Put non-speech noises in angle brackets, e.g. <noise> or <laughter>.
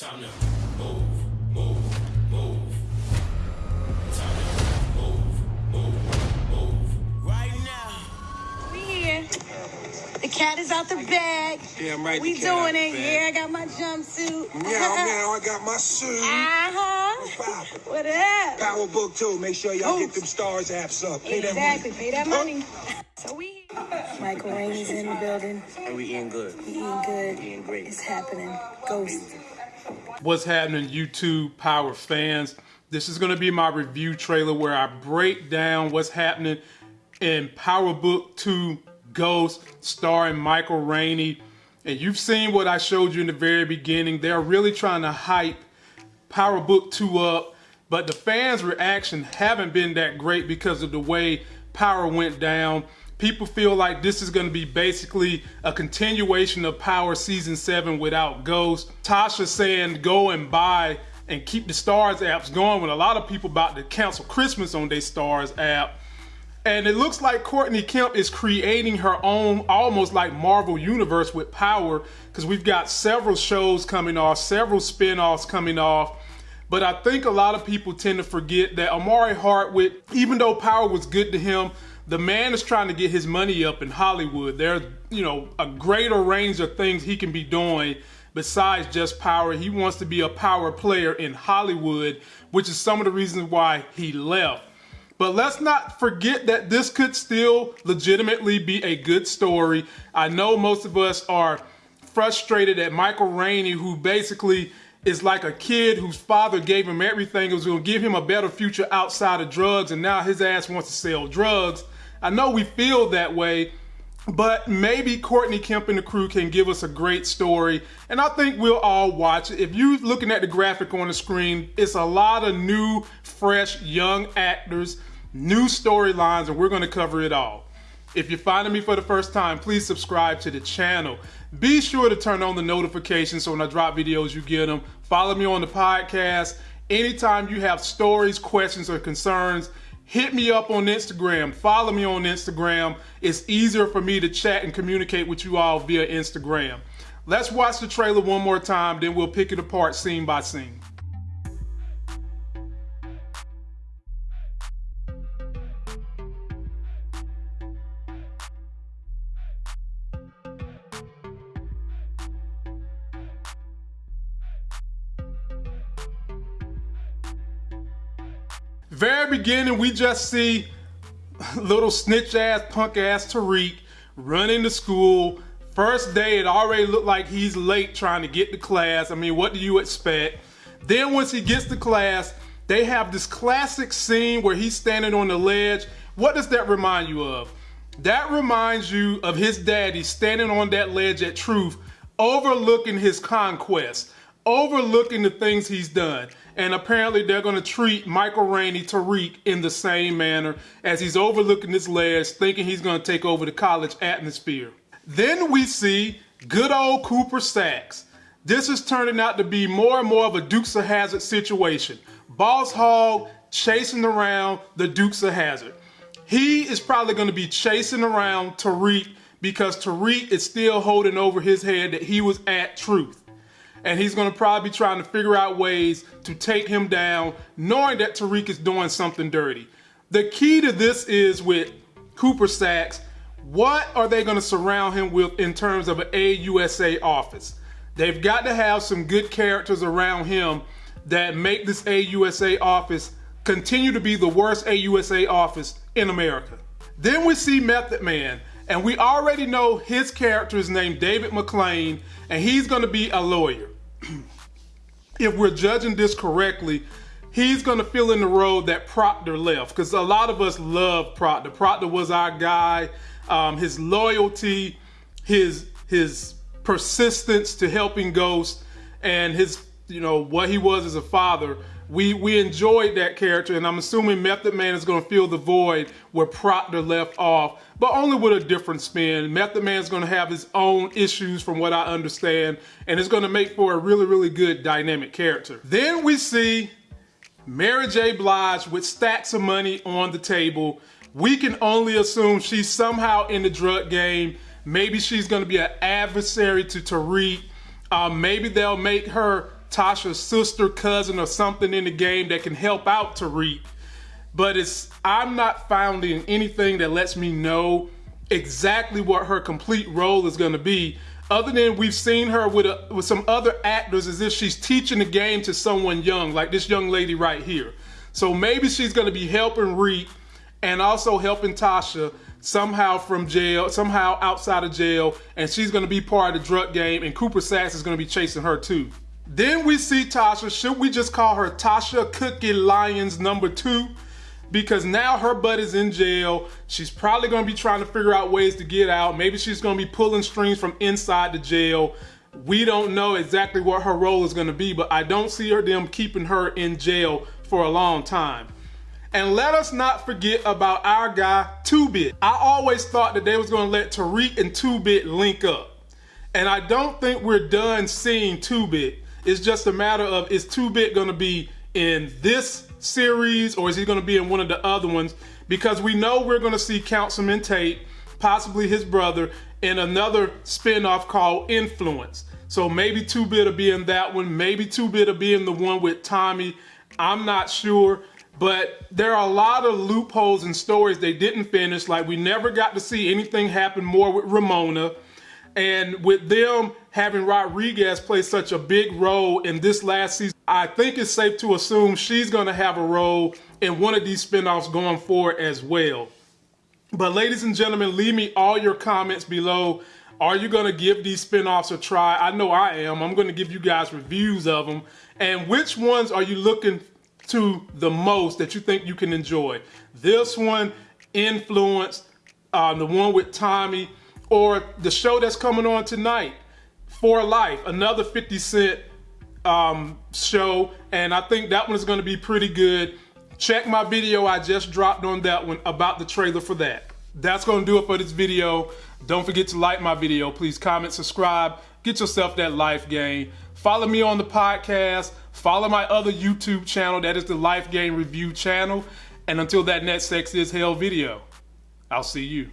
Time to move, move, move. Time to move, move, move. Right now. We here. The cat is out the bag. Damn right. We the cat out doing the it. bag. Yeah, I got my jumpsuit. Now, now I got my suit. Uh-huh. What up? Power book too. Make sure y'all Ooh. get them Starz apps up. Pay that Exactly. money. Pay that money. So we Michael Rainey's in the building. And we eating good. We eating good. Eating great. It's happening. Ghost. What's happening, YouTube Power fans? This is going to be my review trailer where I break down what's happening in Power Book 2 Ghost, starring Michael Rainey. And you've seen what I showed you in the very beginning. They're really trying to hype Power Book 2 up, but the fans' reaction haven't been that great because of the way Power went down. People feel like this is going to be basically a continuation of Power Season 7 without Ghost. Tasha saying go and buy and keep the Starz apps going when a lot of people about to cancel Christmas on their Starz app. And it looks like Courtney Kemp is creating her own almost like Marvel universe with power because we've got several shows coming off, several spin-offs coming off. But I think a lot of people tend to forget that Omari Hardwick, even though power was good to him, the man is trying to get his money up in Hollywood. There's, you know, a greater range of things he can be doing besides just power. He wants to be a power player in Hollywood, which is some of the reasons why he left. But let's not forget that this could still legitimately be a good story. I know most of us are frustrated at Michael Rainey, who basically is like a kid whose father gave him everything, was going to give him a better future outside of drugs, and now his ass wants to sell drugs. I know we feel that way, but maybe Courtney Kemp and the crew can give us a great story, and I think we'll all watch it. If you're looking at the graphic on the screen, it's a lot of new, fresh, young actors, new storylines, and we're going to cover it all. If you're finding me for the first time, please subscribe to the channel. Be sure to turn on the notifications so when I drop videos, you get them. Follow me on the podcast. Anytime you have stories, questions, or concerns, hit me up on Instagram. Follow me on Instagram. It's easier for me to chat and communicate with you all via Instagram. Let's watch the trailer one more time, then we'll pick it apart scene by scene. Very beginning, we just see little snitch ass, punk ass Tariq running to school. First day, it already looked like he's late trying to get to class. I mean, what do you expect? Then once he gets to class, they have this classic scene where he's standing on the ledge. What does that remind you of? That reminds you of his daddy standing on that ledge at Truth, overlooking his conquest, overlooking the things he's done. And apparently they're gonna treat Michael Rainey, Tariq, in the same manner as he's overlooking this ledge, thinking he's gonna take over the college atmosphere. Then we see good old Cooper Saxe. This is turning out to be more and more of a Dukes of Hazzard situation. Boss Hogg chasing around the Dukes of Hazzard. He is probably going to be chasing around Tariq because Tariq is still holding over his head that he was at truth. And he's going to probably be trying to figure out ways to take him down, knowing that Tariq is doing something dirty. The key to this is with Cooper Saxe. What are they going to surround him with in terms of an AUSA office? They've got to have some good characters around him that make this AUSA office continue to be the worst AUSA office in America. Then we see Method Man, and we already know his character is named David McLean, and he's going to be a lawyer. <clears throat> if we're judging this correctly, he's going to fill in the role that Proctor left, because a lot of us love Proctor. Proctor was our guy. Um, his loyalty, his his persistence to helping Ghost, and his you know what he was as a father. We we enjoyed that character, and I'm assuming Method Man is going to fill the void where Proctor left off, but only with a different spin. Method Man is going to have his own issues, from what I understand, and it's going to make for a really really good dynamic character. Then we see Mary J. Blige with stacks of money on the table. We can only assume she's somehow in the drug game. Maybe she's going to be an adversary to Tariq. Um, maybe they'll make her Tasha's sister, cousin, or something in the game that can help out Tariq. But it's I'm not finding anything that lets me know exactly what her complete role is going to be. Other than we've seen her with a, with some other actors as if she's teaching the game to someone young, like this young lady right here. So maybe she's going to be helping Reek and also helping Tasha somehow from jail, somehow outside of jail, and she's going to be part of the drug game, and Cooper Saxe is going to be chasing her too. Then we see Tasha. Should we just call her Tasha Cookie Lyons number two? Because now her butt is in jail. She's probably to be trying to figure out ways to get out. Maybe she's to be pulling strings from inside the jail. We don't know exactly what her role is to be, but I don't see her them keeping her in jail for a long time. And let us not forget about our guy, 2Bit. I always thought that they was gonna let Tariq and 2Bit link up. And I don't think we're done seeing 2Bit. It's just a matter of is 2Bit gonna be in this series or is he gonna be in one of the other ones? Because we know we're gonna see Councilman Tate, possibly his brother, in another spin-off called Influence. So maybe 2Bit will be in that one, maybe 2Bit will be in the one with Tommy. I'm not sure. But there are a lot of loopholes and stories they didn't finish. Like we never got to see anything happen more with Ramona. And with them having Rodriguez play such a big role in this last season, I think it's safe to assume she's going to have a role in one of these spinoffs going forward as well. But ladies and gentlemen, leave me all your comments below. Are you going to give these spinoffs a try? I know I am. I'm going to give you guys reviews of them. And which ones are you looking to the most that you think you can enjoy. This one, Influence, uh, the one with Tommy, or the show that's coming on tonight, For Life, another 50 Cent um, show, and I think that one is going to be pretty good. Check my video I just dropped on that one about the trailer for that. That's going to do it for this video. Don't forget to like my video. Please comment, subscribe, get yourself that life game. Follow me on the podcast. Follow my other YouTube channel. That is the Life Game Review channel. And until that next Sex is Hell video, I'll see you.